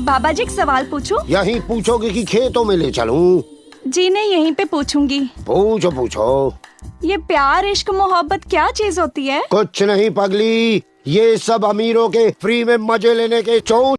बाबा जी एक सवाल पूछूँ? यही पूछोगे कि खेतों में ले चलूँ? जी नहीं यहीं पे पूछूँगी पूछो पूछो ये प्यार इश्क मोहब्बत क्या चीज़ होती है कुछ नहीं पगली ये सब अमीरों के फ्री में मज़े लेने के चौ